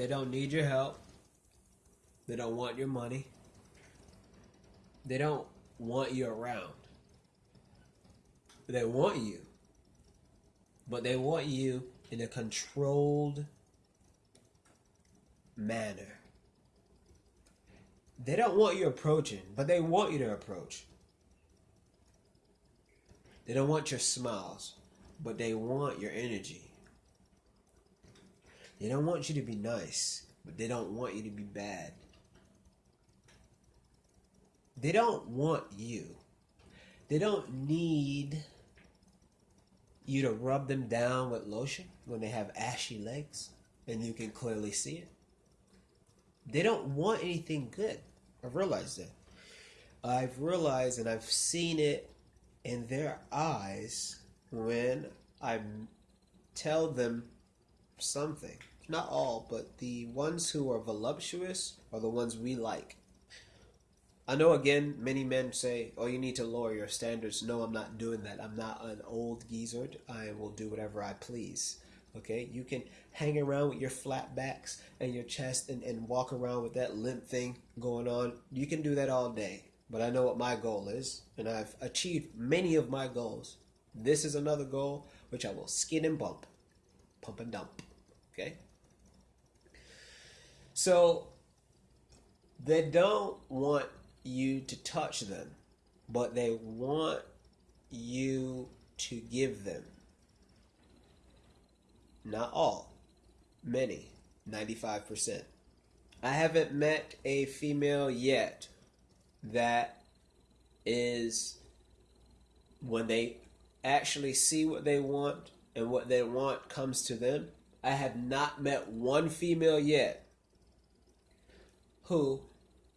They don't need your help. They don't want your money. They don't want you around. They want you. But they want you in a controlled manner. They don't want you approaching, but they want you to approach. They don't want your smiles, but they want your energy. They don't want you to be nice, but they don't want you to be bad. They don't want you. They don't need you to rub them down with lotion when they have ashy legs and you can clearly see it. They don't want anything good. I've realized that. I've realized and I've seen it in their eyes when I tell them something. Not all, but the ones who are voluptuous are the ones we like. I know again, many men say, "Oh, you need to lower your standards." No, I'm not doing that. I'm not an old geezer. I will do whatever I please. Okay, you can hang around with your flat backs and your chest and, and walk around with that limp thing going on. You can do that all day. But I know what my goal is, and I've achieved many of my goals. This is another goal which I will skin and bump, pump and dump. Okay? So they don't want you to touch them, but they want you to give them. Not all, many, 95%. I haven't met a female yet that is when they actually see what they want and what they want comes to them. I have not met one female yet who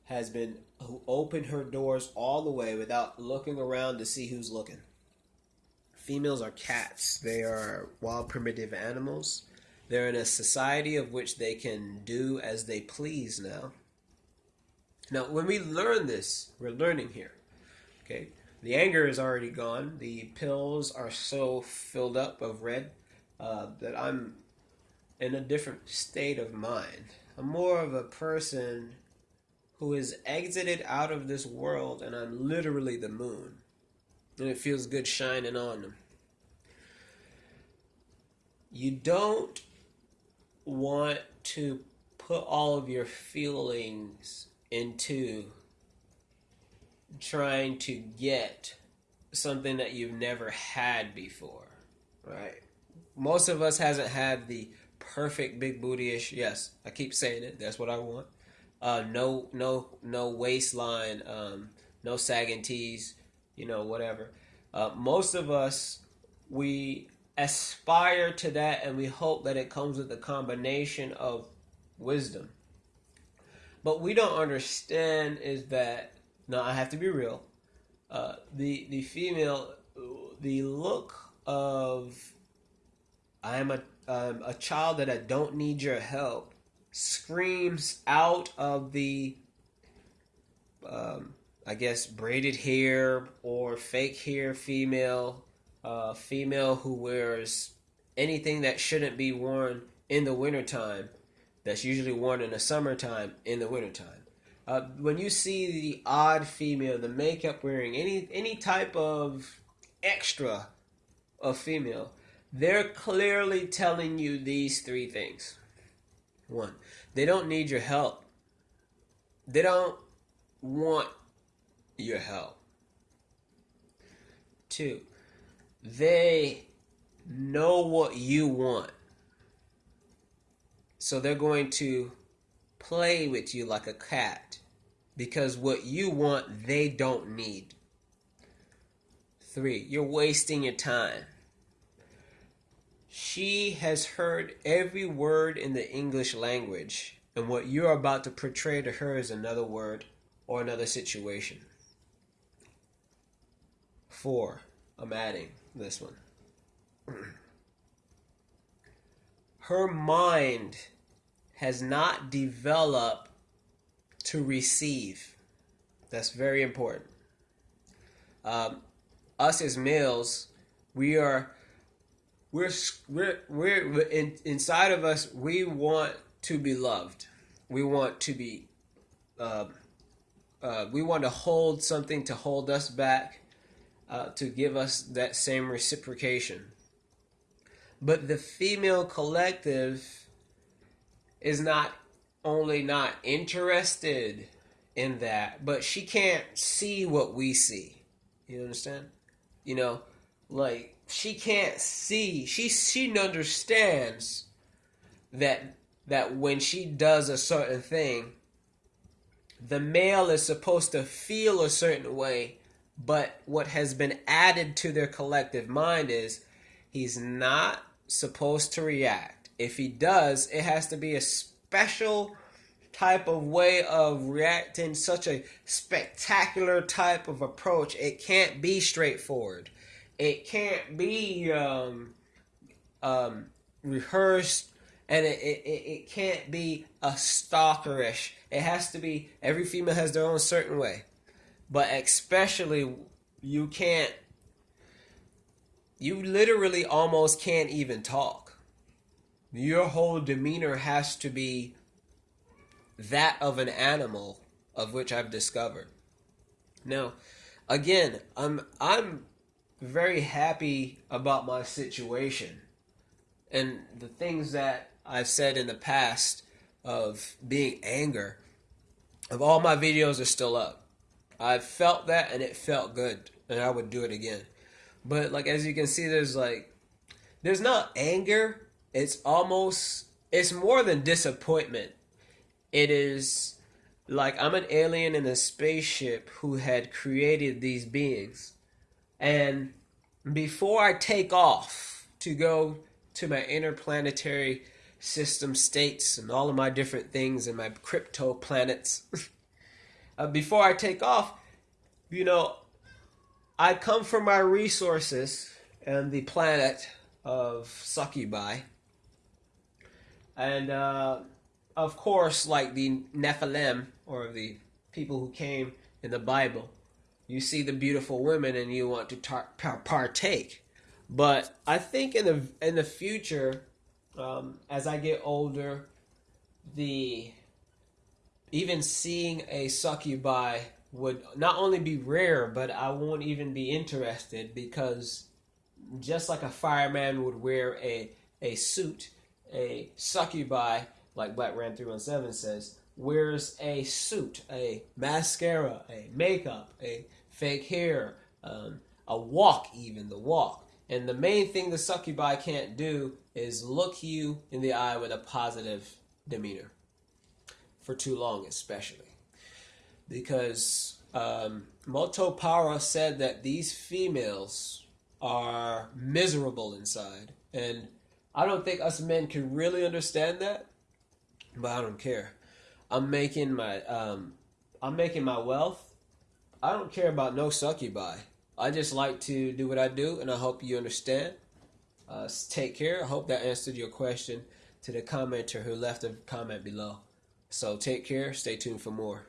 has been who opened her doors all the way without looking around to see who's looking. Females are cats. They are wild primitive animals. They're in a society of which they can do as they please now. Now, when we learn this, we're learning here. Okay? The anger is already gone. The pills are so filled up of red uh, that I'm in a different state of mind. I'm more of a person who has exited out of this world, and I'm literally the moon. And it feels good shining on them. You don't want to put all of your feelings into trying to get something that you've never had before, right? Most of us hasn't had the perfect big booty-ish. Yes, I keep saying it. That's what I want. Uh, no, no, no waistline, um, no sagging tees, you know, whatever. Uh, most of us, we aspire to that and we hope that it comes with a combination of wisdom. But we don't understand is that, now I have to be real, uh, the, the female, the look of, I am a, um, a child that I don't need your help screams out of the um, I guess braided hair or fake hair female, uh, female who wears anything that shouldn't be worn in the wintertime, that's usually worn in the summertime in the wintertime. Uh, when you see the odd female, the makeup wearing, any any type of extra of female, they're clearly telling you these three things. One, they don't need your help. They don't want your help. Two, they know what you want. So they're going to play with you like a cat because what you want, they don't need. Three, you're wasting your time. She has heard every word in the English language, and what you're about to portray to her is another word or another situation. Four, I'm adding this one. Her mind has not developed to receive. That's very important. Um, us as males, we are we're we're we're in, inside of us. We want to be loved. We want to be. Uh, uh, we want to hold something to hold us back, uh, to give us that same reciprocation. But the female collective is not only not interested in that, but she can't see what we see. You understand? You know, like she can't see. She she understands that that when she does a certain thing, the male is supposed to feel a certain way, but what has been added to their collective mind is he's not supposed to react. If he does, it has to be a special type of way of reacting, such a spectacular type of approach. It can't be straightforward. It can't be um, um, rehearsed, and it, it, it can't be a stalkerish. It has to be every female has their own certain way, but especially you can't. You literally almost can't even talk. Your whole demeanor has to be that of an animal of which I've discovered. Now, again, I'm I'm very happy about my situation and the things that I've said in the past of being anger of all my videos are still up. I felt that and it felt good and I would do it again. But like as you can see there's like there's not anger, it's almost it's more than disappointment it is like I'm an alien in a spaceship who had created these beings. And before I take off to go to my interplanetary system states and all of my different things and my crypto planets, uh, before I take off, you know, I come from my resources and the planet of Succubi. And uh, of course, like the Nephilim or the people who came in the Bible, you see the beautiful women and you want to tar- partake. But I think in the in the future, um, as I get older, the even seeing a succubi would not only be rare, but I won't even be interested because just like a fireman would wear a a suit, a succubi like Black Ram 317 says, wears a suit, a mascara, a makeup, a fake hair, um, a walk, even the walk. And the main thing the succubi can't do is look you in the eye with a positive demeanor. For too long, especially. Because um, Moto Para said that these females are miserable inside. And I don't think us men can really understand that but I don't care. I'm making my um, I'm making my wealth. I don't care about no succubi. I just like to do what I do, and I hope you understand. Uh, take care. I hope that answered your question to the commenter who left a comment below. So take care. Stay tuned for more.